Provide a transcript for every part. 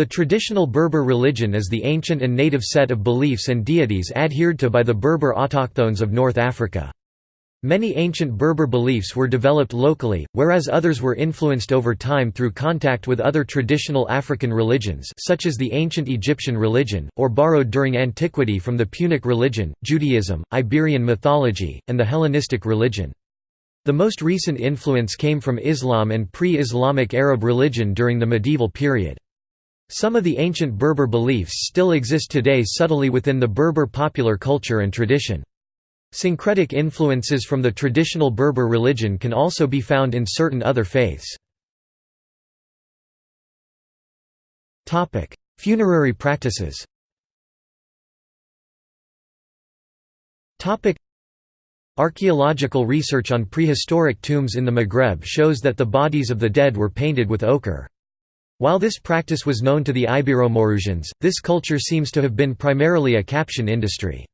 The traditional Berber religion is the ancient and native set of beliefs and deities adhered to by the Berber autochthones of North Africa. Many ancient Berber beliefs were developed locally, whereas others were influenced over time through contact with other traditional African religions such as the ancient Egyptian religion, or borrowed during antiquity from the Punic religion, Judaism, Iberian mythology, and the Hellenistic religion. The most recent influence came from Islam and pre-Islamic Arab religion during the medieval period. Some of the ancient Berber beliefs still exist today subtly within the Berber popular culture and tradition. Syncretic influences from the traditional Berber religion can also be found in certain other faiths. Funerary practices Archaeological research on prehistoric tombs in the Maghreb shows that the bodies of the dead were painted with ochre. While this practice was known to the Ibero-Maurusians, this culture seems to have been primarily a Capsian industry.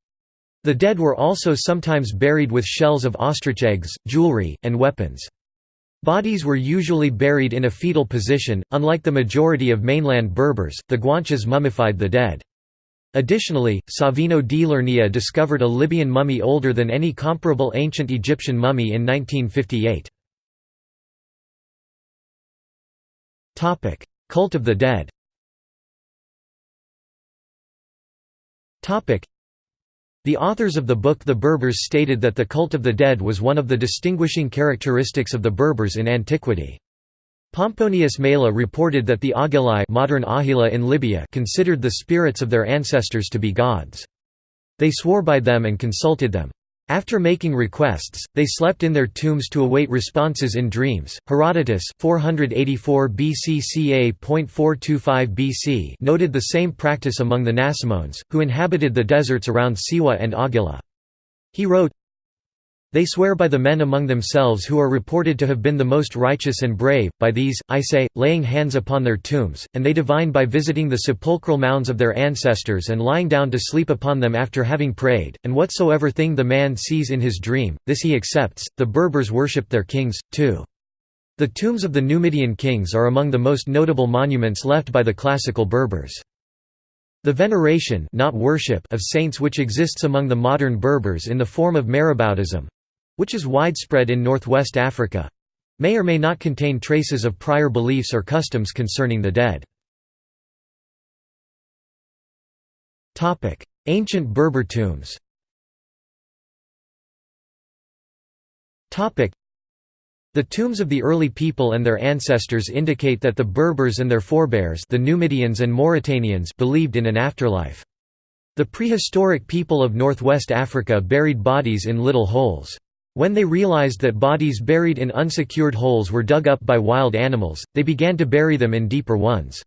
The dead were also sometimes buried with shells of ostrich eggs, jewelry, and weapons. Bodies were usually buried in a fetal position, unlike the majority of mainland Berbers, the Guanches mummified the dead. Additionally, Savino di Lernia discovered a Libyan mummy older than any comparable ancient Egyptian mummy in 1958. Cult of the dead the authors of the book The Berbers stated that the cult of the dead was one of the distinguishing characteristics of the Berbers in antiquity. Pomponius Mela reported that the Agilai modern Ahila in Libya considered the spirits of their ancestors to be gods. They swore by them and consulted them. After making requests, they slept in their tombs to await responses in dreams. Herodotus 484 BC noted the same practice among the Nasamones, who inhabited the deserts around Siwa and Agila. He wrote, they swear by the men among themselves who are reported to have been the most righteous and brave, by these, I say, laying hands upon their tombs, and they divine by visiting the sepulchral mounds of their ancestors and lying down to sleep upon them after having prayed, and whatsoever thing the man sees in his dream, this he accepts. The Berbers worship their kings, too. The tombs of the Numidian kings are among the most notable monuments left by the classical Berbers. The veneration not worship of saints which exists among the modern Berbers in the form of maraboutism, which is widespread in northwest Africa may or may not contain traces of prior beliefs or customs concerning the dead. Ancient Berber tombs the tombs of the early people and their ancestors indicate that the Berbers and their forebears the Numidians and Mauritanians believed in an afterlife. The prehistoric people of northwest Africa buried bodies in little holes. When they realized that bodies buried in unsecured holes were dug up by wild animals, they began to bury them in deeper ones.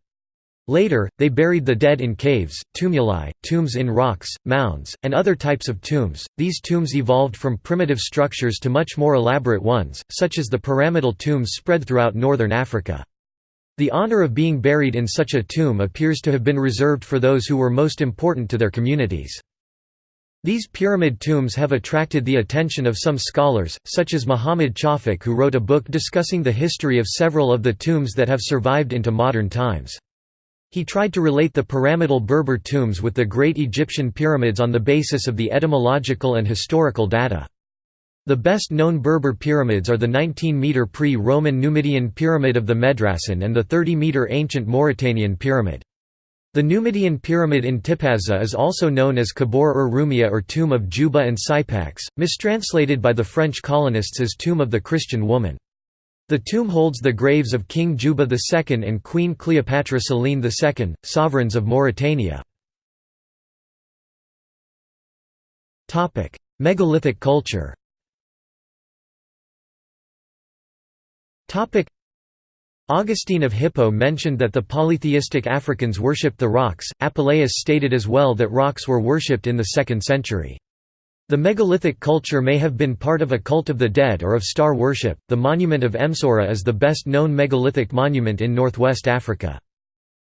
Later, they buried the dead in caves, tumuli, tombs in rocks, mounds, and other types of tombs. These tombs evolved from primitive structures to much more elaborate ones, such as the pyramidal tombs spread throughout northern Africa. The honor of being buried in such a tomb appears to have been reserved for those who were most important to their communities. These pyramid tombs have attracted the attention of some scholars, such as Muhammad Chafik who wrote a book discussing the history of several of the tombs that have survived into modern times. He tried to relate the pyramidal Berber tombs with the great Egyptian pyramids on the basis of the etymological and historical data. The best known Berber pyramids are the 19-metre pre-Roman Numidian Pyramid of the Medracen and the 30-metre ancient Mauritanian Pyramid. The Numidian pyramid in Tipaza is also known as Kabor ur Rumia or Tomb of Juba and Sypax, mistranslated by the French colonists as Tomb of the Christian Woman. The tomb holds the graves of King Juba II and Queen Cleopatra Selene II, sovereigns of Mauritania. Megalithic culture Augustine of Hippo mentioned that the polytheistic Africans worshipped the rocks. Apuleius stated as well that rocks were worshipped in the 2nd century. The megalithic culture may have been part of a cult of the dead or of star worship. The monument of Emsora is the best known megalithic monument in northwest Africa.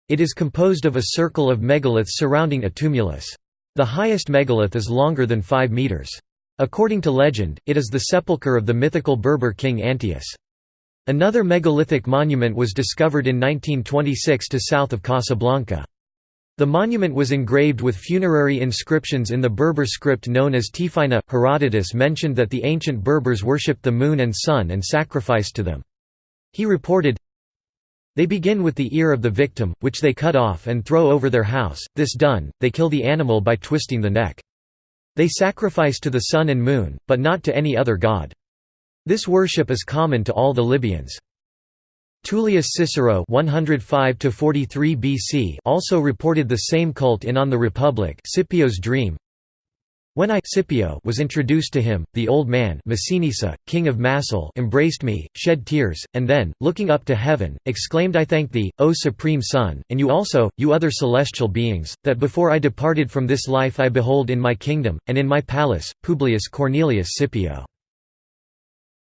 It is composed of a circle of megaliths surrounding a tumulus. The highest megalith is longer than 5 metres. According to legend, it is the sepulchre of the mythical Berber king Antaeus. Another megalithic monument was discovered in 1926 to south of Casablanca. The monument was engraved with funerary inscriptions in the Berber script known as Tifinagh. Herodotus mentioned that the ancient Berbers worshipped the moon and sun and sacrificed to them. He reported, They begin with the ear of the victim, which they cut off and throw over their house, this done, they kill the animal by twisting the neck. They sacrifice to the sun and moon, but not to any other god. This worship is common to all the Libyans. Tullius Cicero 105 BC also reported the same cult in On the Republic Scipio's Dream. When I Scipio was introduced to him, the old man Massinissa, king of Macile embraced me, shed tears, and then, looking up to heaven, exclaimed I thank thee, O Supreme Sun, and you also, you other celestial beings, that before I departed from this life I behold in my kingdom, and in my palace, Publius Cornelius Scipio.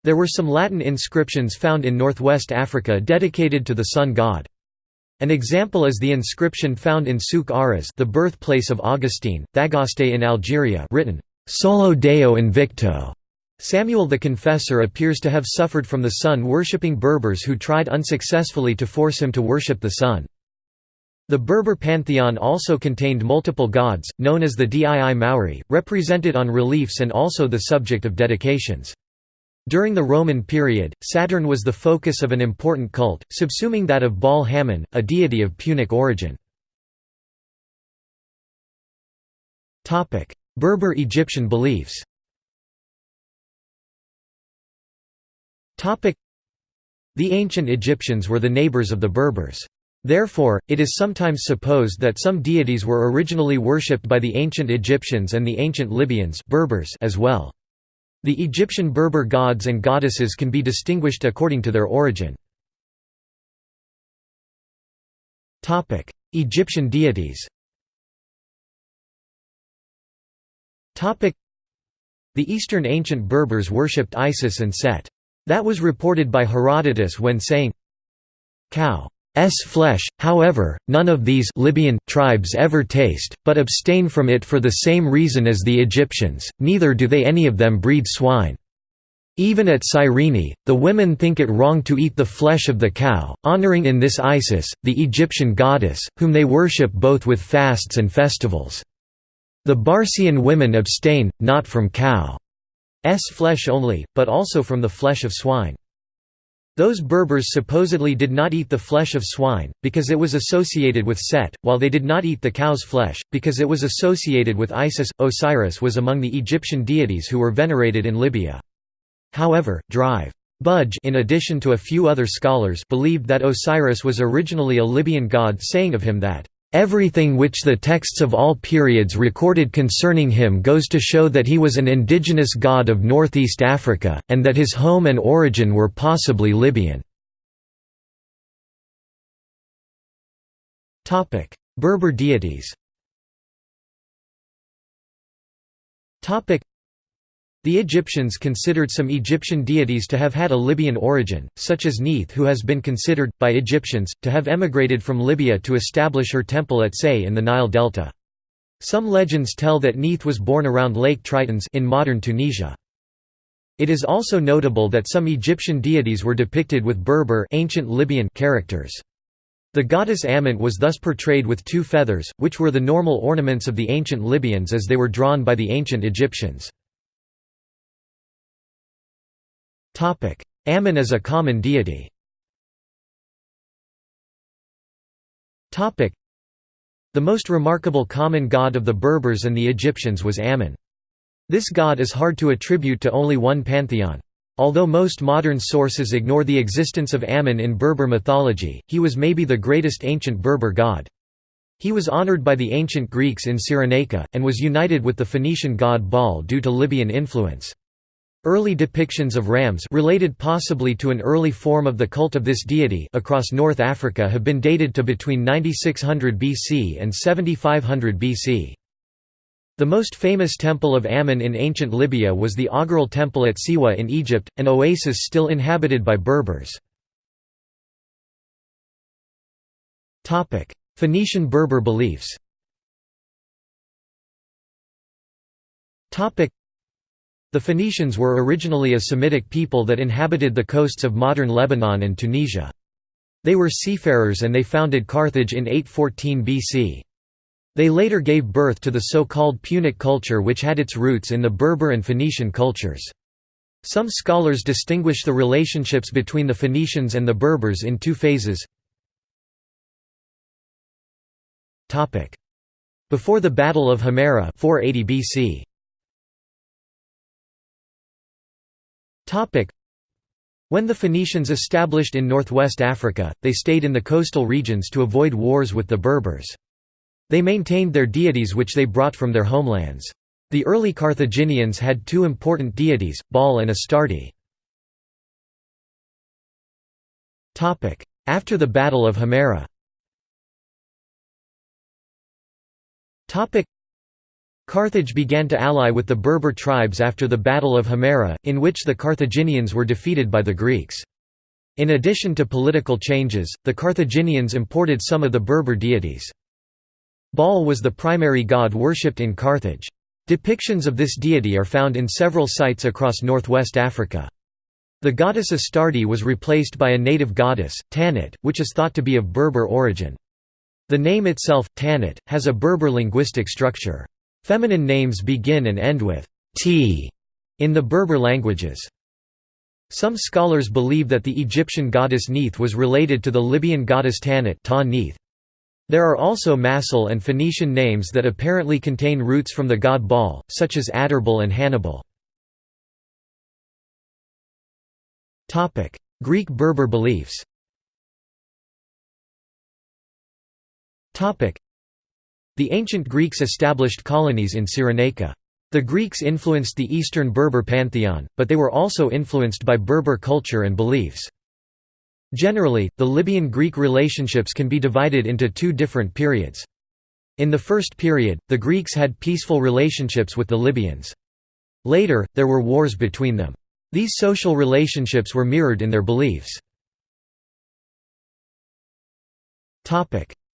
There were some Latin inscriptions found in northwest Africa dedicated to the sun god. An example is the inscription found in Souk Ahras the birthplace of Augustine, Thagaste in Algeria written, «Solo Deo invicto». Samuel the Confessor appears to have suffered from the sun-worshipping Berbers who tried unsuccessfully to force him to worship the sun. The Berber pantheon also contained multiple gods, known as the Dii Mauri, represented on reliefs and also the subject of dedications. During the Roman period, Saturn was the focus of an important cult, subsuming that of Baal Hammon, a deity of Punic origin. Berber Egyptian beliefs The ancient Egyptians were the neighbors of the Berbers. Therefore, it is sometimes supposed that some deities were originally worshipped by the ancient Egyptians and the ancient Libyans Berbers as well. The Egyptian Berber gods and goddesses can be distinguished according to their origin. Egyptian deities The Eastern ancient Berbers worshipped Isis and Set. That was reported by Herodotus when saying, Cow S flesh, however, none of these Libyan tribes ever taste, but abstain from it for the same reason as the Egyptians, neither do they any of them breed swine. Even at Cyrene, the women think it wrong to eat the flesh of the cow, honoring in this Isis, the Egyptian goddess, whom they worship both with fasts and festivals. The Barcian women abstain, not from cow's flesh only, but also from the flesh of swine. Those Berbers supposedly did not eat the flesh of swine, because it was associated with Set, while they did not eat the cow's flesh, because it was associated with Isis. Osiris was among the Egyptian deities who were venerated in Libya. However, Drive. Budge in addition to a few other scholars believed that Osiris was originally a Libyan god saying of him that, Everything which the texts of all periods recorded concerning him goes to show that he was an indigenous god of northeast Africa, and that his home and origin were possibly Libyan. Berber deities the Egyptians considered some Egyptian deities to have had a Libyan origin, such as Neith who has been considered, by Egyptians, to have emigrated from Libya to establish her temple at Say in the Nile Delta. Some legends tell that Neith was born around Lake Tritonis in modern Tunisia. It is also notable that some Egyptian deities were depicted with Berber ancient Libyan characters. The goddess Ammon was thus portrayed with two feathers, which were the normal ornaments of the ancient Libyans as they were drawn by the ancient Egyptians. Ammon is a common deity. The most remarkable common god of the Berbers and the Egyptians was Ammon. This god is hard to attribute to only one pantheon. Although most modern sources ignore the existence of Ammon in Berber mythology, he was maybe the greatest ancient Berber god. He was honored by the ancient Greeks in Cyrenaica, and was united with the Phoenician god Baal due to Libyan influence. Early depictions of rams related possibly to an early form of the cult of this deity across North Africa have been dated to between 9600 BC and 7500 BC. The most famous temple of Ammon in ancient Libya was the Augural Temple at Siwa in Egypt, an oasis still inhabited by Berbers. Phoenician Berber beliefs The Phoenicians were originally a Semitic people that inhabited the coasts of modern Lebanon and Tunisia. They were seafarers and they founded Carthage in 814 BC. They later gave birth to the so-called Punic culture which had its roots in the Berber and Phoenician cultures. Some scholars distinguish the relationships between the Phoenicians and the Berbers in two phases. Before the Battle of Himera 480 BC. When the Phoenicians established in northwest Africa, they stayed in the coastal regions to avoid wars with the Berbers. They maintained their deities which they brought from their homelands. The early Carthaginians had two important deities, Baal and Astarte. After the Battle of Himera Carthage began to ally with the Berber tribes after the Battle of Himera, in which the Carthaginians were defeated by the Greeks. In addition to political changes, the Carthaginians imported some of the Berber deities. Baal was the primary god worshipped in Carthage. Depictions of this deity are found in several sites across northwest Africa. The goddess Astarte was replaced by a native goddess, Tanit, which is thought to be of Berber origin. The name itself, Tanit, has a Berber linguistic structure. Feminine names begin and end with t in the Berber languages. Some scholars believe that the Egyptian goddess Neith was related to the Libyan goddess Tanit ta There are also Massil and Phoenician names that apparently contain roots from the god Baal, such as Adherbal and Hannibal. Greek Berber beliefs the ancient Greeks established colonies in Cyrenaica. The Greeks influenced the Eastern Berber pantheon, but they were also influenced by Berber culture and beliefs. Generally, the Libyan-Greek relationships can be divided into two different periods. In the first period, the Greeks had peaceful relationships with the Libyans. Later, there were wars between them. These social relationships were mirrored in their beliefs.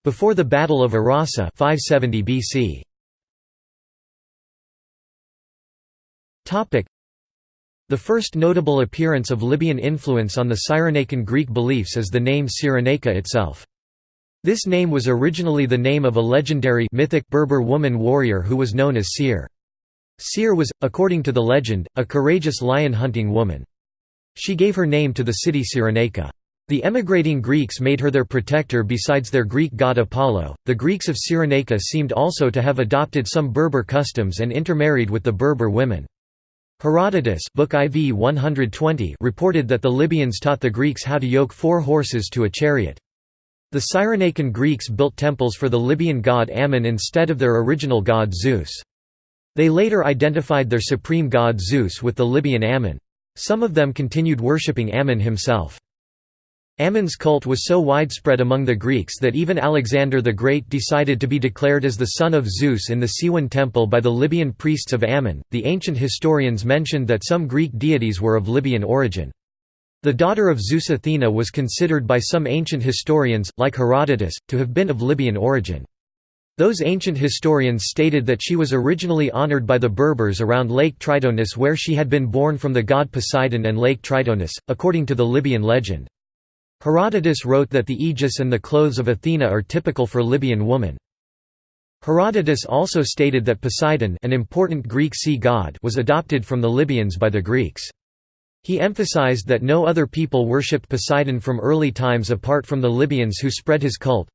Before the Battle of Arasa 570 BC. The first notable appearance of Libyan influence on the Cyrenaican Greek beliefs is the name Cyrenaica itself. This name was originally the name of a legendary mythic Berber woman warrior who was known as Seir. Seir was, according to the legend, a courageous lion-hunting woman. She gave her name to the city Cyrenaica. The emigrating Greeks made her their protector besides their Greek god Apollo. The Greeks of Cyrenaica seemed also to have adopted some Berber customs and intermarried with the Berber women. Herodotus Book IV 120 reported that the Libyans taught the Greeks how to yoke four horses to a chariot. The Cyrenaican Greeks built temples for the Libyan god Ammon instead of their original god Zeus. They later identified their supreme god Zeus with the Libyan Ammon. Some of them continued worshipping Ammon himself. Ammon's cult was so widespread among the Greeks that even Alexander the Great decided to be declared as the son of Zeus in the Siwan temple by the Libyan priests of Ammon. The ancient historians mentioned that some Greek deities were of Libyan origin. The daughter of Zeus Athena was considered by some ancient historians, like Herodotus, to have been of Libyan origin. Those ancient historians stated that she was originally honored by the Berbers around Lake Tritonis where she had been born from the god Poseidon and Lake Tritonis, according to the Libyan legend. Herodotus wrote that the aegis and the clothes of Athena are typical for Libyan woman. Herodotus also stated that Poseidon an important Greek sea god was adopted from the Libyans by the Greeks. He emphasized that no other people worshipped Poseidon from early times apart from the Libyans who spread his cult.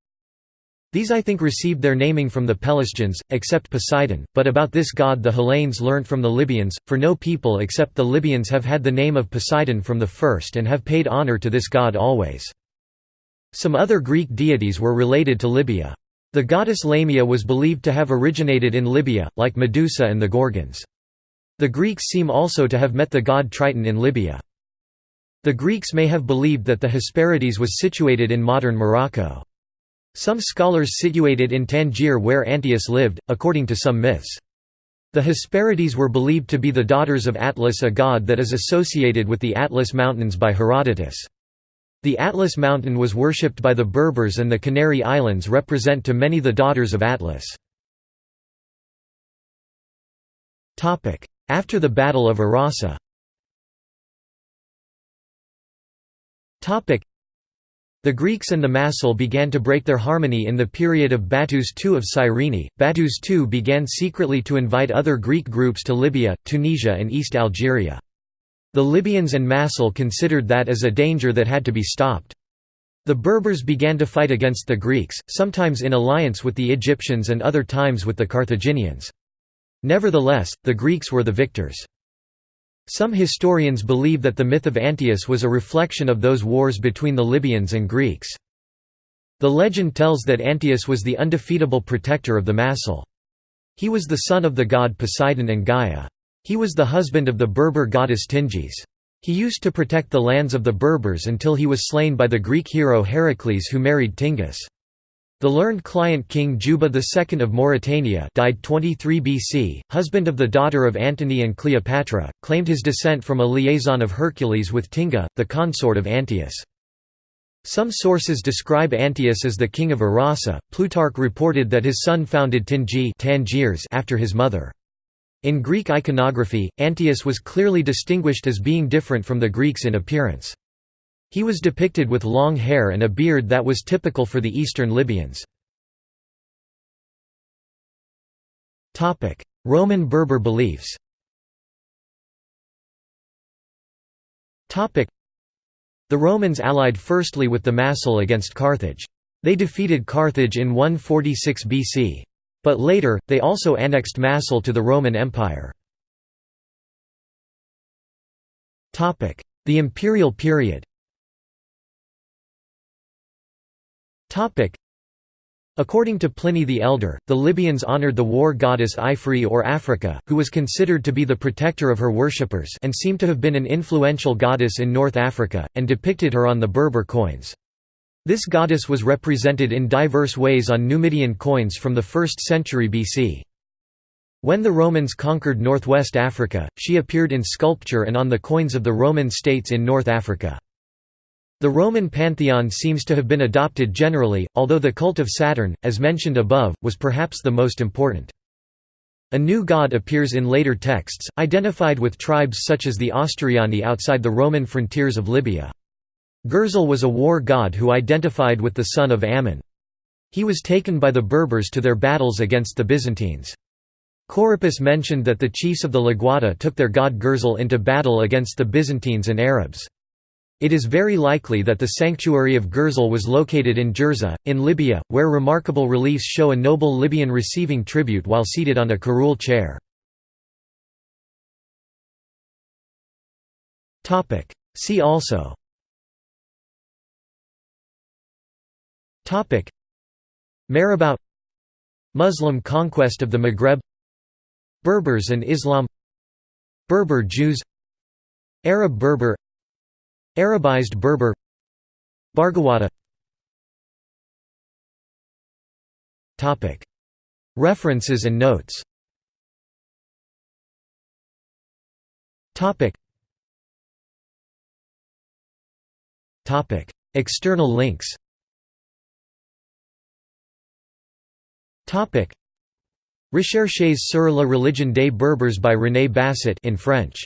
These I think received their naming from the Pelasgians, except Poseidon, but about this god the Hellenes learnt from the Libyans, for no people except the Libyans have had the name of Poseidon from the first and have paid honor to this god always. Some other Greek deities were related to Libya. The goddess Lamia was believed to have originated in Libya, like Medusa and the Gorgons. The Greeks seem also to have met the god Triton in Libya. The Greeks may have believed that the Hesperides was situated in modern Morocco. Some scholars situated in Tangier where Antaeus lived, according to some myths. The Hesperides were believed to be the daughters of Atlas a god that is associated with the Atlas Mountains by Herodotus. The Atlas Mountain was worshipped by the Berbers and the Canary Islands represent to many the daughters of Atlas. After the Battle of Arasa the Greeks and the Massal began to break their harmony in the period of Battus II of Cyrene. Battus II began secretly to invite other Greek groups to Libya, Tunisia, and East Algeria. The Libyans and Massal considered that as a danger that had to be stopped. The Berbers began to fight against the Greeks, sometimes in alliance with the Egyptians and other times with the Carthaginians. Nevertheless, the Greeks were the victors. Some historians believe that the myth of Antaeus was a reflection of those wars between the Libyans and Greeks. The legend tells that Antaeus was the undefeatable protector of the Massal. He was the son of the god Poseidon and Gaia. He was the husband of the Berber goddess Tingis. He used to protect the lands of the Berbers until he was slain by the Greek hero Heracles who married Tingis. The learned client King Juba II of Mauritania died 23 BC, husband of the daughter of Antony and Cleopatra, claimed his descent from a liaison of Hercules with Tinga, the consort of Antaeus. Some sources describe Antaeus as the king of Arasa. Plutarch reported that his son founded Tingi Tangiers after his mother. In Greek iconography, Antaeus was clearly distinguished as being different from the Greeks in appearance. He was depicted with long hair and a beard that was typical for the eastern Libyans. Roman Berber beliefs The Romans allied firstly with the Massal against Carthage. They defeated Carthage in 146 BC. But later, they also annexed Massal to the Roman Empire. The imperial period According to Pliny the Elder, the Libyans honored the war goddess Ifri or Africa, who was considered to be the protector of her worshippers and seemed to have been an influential goddess in North Africa, and depicted her on the Berber coins. This goddess was represented in diverse ways on Numidian coins from the 1st century BC. When the Romans conquered northwest Africa, she appeared in sculpture and on the coins of the Roman states in North Africa. The Roman pantheon seems to have been adopted generally, although the cult of Saturn, as mentioned above, was perhaps the most important. A new god appears in later texts, identified with tribes such as the Austuriani outside the Roman frontiers of Libya. Gurzil was a war god who identified with the son of Ammon. He was taken by the Berbers to their battles against the Byzantines. Corippus mentioned that the chiefs of the Laguada took their god Gurzil into battle against the Byzantines and Arabs. It is very likely that the sanctuary of Gurzil was located in Ghirza, in Libya, where remarkable reliefs show a noble Libyan receiving tribute while seated on a curule chair. See also. Marabout Muslim conquest of the Maghreb. Berbers and Islam. Berber Jews. Arab Berber Arabized Berber Barghawata. References and notes. External links. Recherches sur la religion des Berbers by René Basset in French